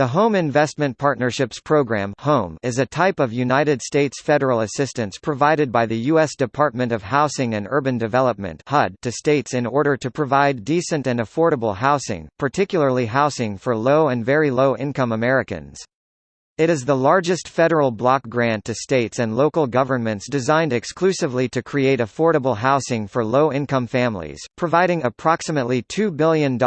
The Home Investment Partnerships Program (HOME) is a type of United States federal assistance provided by the U.S. Department of Housing and Urban Development to states in order to provide decent and affordable housing, particularly housing for low and very low income Americans. It is the largest federal block grant to states and local governments designed exclusively to create affordable housing for low-income families, providing approximately $2 billion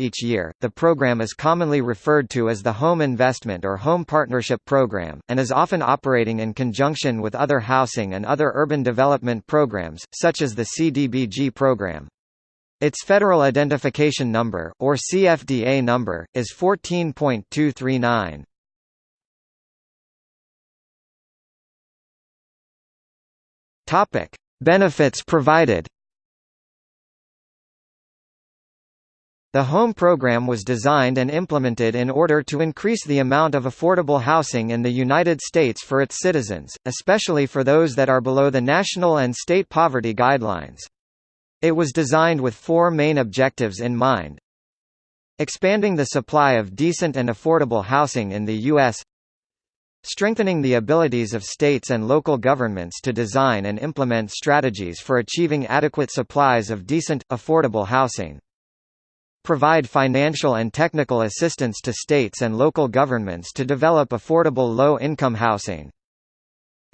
each year. The program is commonly referred to as the Home Investment or Home Partnership Program, and is often operating in conjunction with other housing and other urban development programs, such as the CDBG program. Its Federal Identification Number, or CFDA number, is 14.239. Topic: Benefits provided. The HOME program was designed and implemented in order to increase the amount of affordable housing in the United States for its citizens, especially for those that are below the national and state poverty guidelines. It was designed with four main objectives in mind. Expanding the supply of decent and affordable housing in the U.S. Strengthening the abilities of states and local governments to design and implement strategies for achieving adequate supplies of decent, affordable housing. Provide financial and technical assistance to states and local governments to develop affordable low-income housing.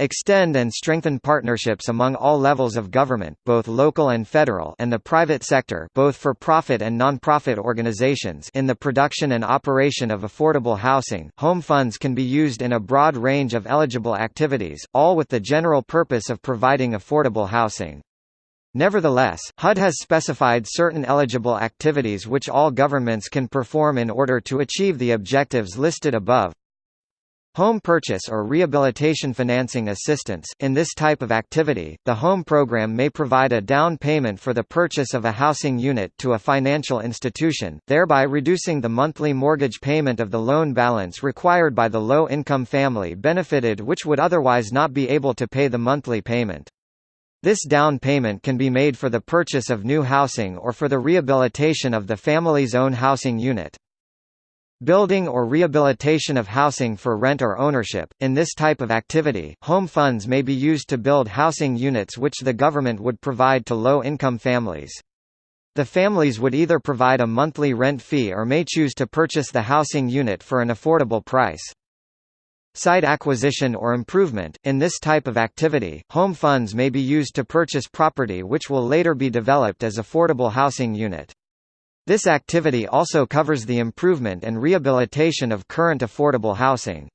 Extend and strengthen partnerships among all levels of government, both local and federal and the private sector both for profit and non-profit organizations in the production and operation of affordable housing. Home funds can be used in a broad range of eligible activities, all with the general purpose of providing affordable housing. Nevertheless, HUD has specified certain eligible activities which all governments can perform in order to achieve the objectives listed above. Home purchase or rehabilitation financing assistance In this type of activity, the home program may provide a down payment for the purchase of a housing unit to a financial institution, thereby reducing the monthly mortgage payment of the loan balance required by the low-income family benefited which would otherwise not be able to pay the monthly payment. This down payment can be made for the purchase of new housing or for the rehabilitation of the family's own housing unit. Building or rehabilitation of housing for rent or ownership. In this type of activity, home funds may be used to build housing units which the government would provide to low-income families. The families would either provide a monthly rent fee or may choose to purchase the housing unit for an affordable price. Site acquisition or improvement In this type of activity, home funds may be used to purchase property which will later be developed as affordable housing unit. This activity also covers the improvement and rehabilitation of current affordable housing.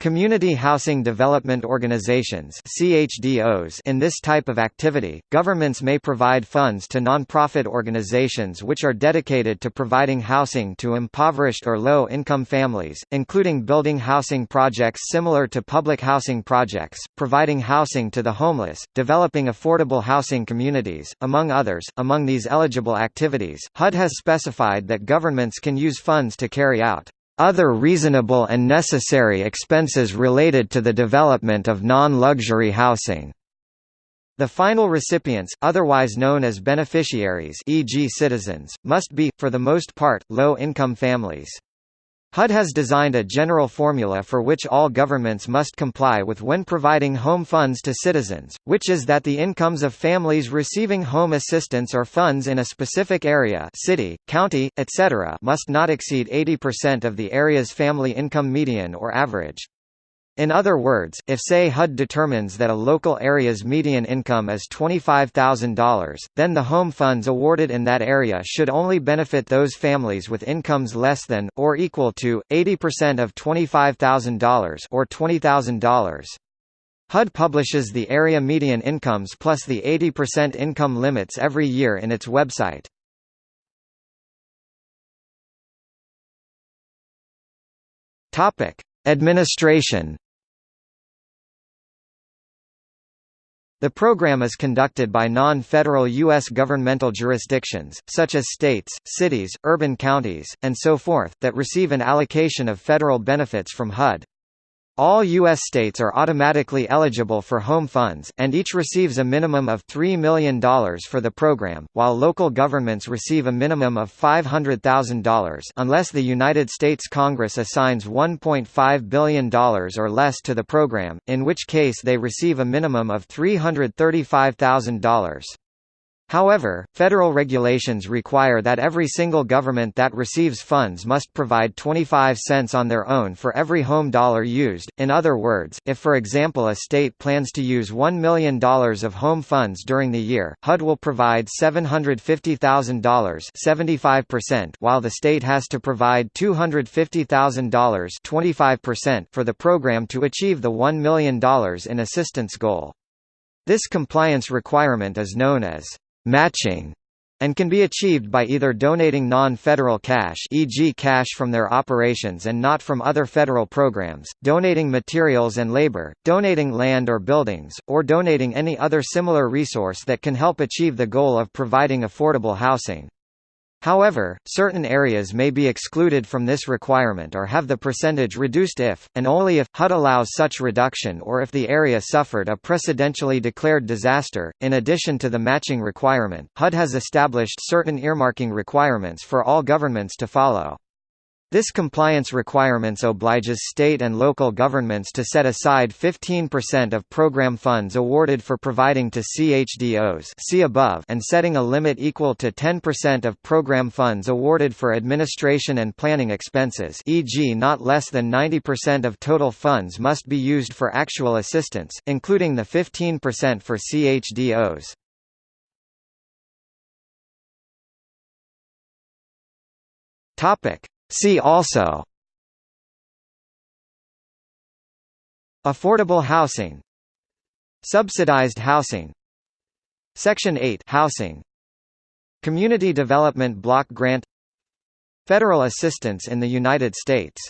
Community Housing Development Organizations CHDOs In this type of activity, governments may provide funds to nonprofit organizations which are dedicated to providing housing to impoverished or low-income families, including building housing projects similar to public housing projects, providing housing to the homeless, developing affordable housing communities, among others. Among these eligible activities, HUD has specified that governments can use funds to carry out other reasonable and necessary expenses related to the development of non-luxury housing. The final recipients, otherwise known as beneficiaries e.g. citizens, must be, for the most part, low-income families. HUD has designed a general formula for which all governments must comply with when providing home funds to citizens, which is that the incomes of families receiving home assistance or funds in a specific area city, county, etc. must not exceed 80% of the area's family income median or average. In other words, if say HUD determines that a local area's median income is $25,000, then the home funds awarded in that area should only benefit those families with incomes less than, or equal to, 80% of $25,000 or $20,000. HUD publishes the area median incomes plus the 80% income limits every year in its website. Administration The program is conducted by non-federal U.S. governmental jurisdictions, such as states, cities, urban counties, and so forth, that receive an allocation of federal benefits from HUD. All U.S. states are automatically eligible for home funds, and each receives a minimum of $3 million for the program, while local governments receive a minimum of $500,000 unless the United States Congress assigns $1.5 billion or less to the program, in which case they receive a minimum of $335,000. However, federal regulations require that every single government that receives funds must provide 25 cents on their own for every home dollar used. In other words, if for example a state plans to use $1 million of home funds during the year, HUD will provide $750,000 75% while the state has to provide $250,000 25% for the program to achieve the $1 million in assistance goal. This compliance requirement is known as matching and can be achieved by either donating non-federal cash e.g. cash from their operations and not from other federal programs, donating materials and labor, donating land or buildings, or donating any other similar resource that can help achieve the goal of providing affordable housing. However, certain areas may be excluded from this requirement or have the percentage reduced if, and only if, HUD allows such reduction or if the area suffered a presidentially declared disaster. In addition to the matching requirement, HUD has established certain earmarking requirements for all governments to follow. This compliance requirements obliges state and local governments to set aside 15% of program funds awarded for providing to CHDOs see above and setting a limit equal to 10% of program funds awarded for administration and planning expenses e.g. not less than 90% of total funds must be used for actual assistance, including the 15% for CHDOs. Topic See also Affordable housing Subsidized housing Section 8 housing Community Development Block Grant Federal assistance in the United States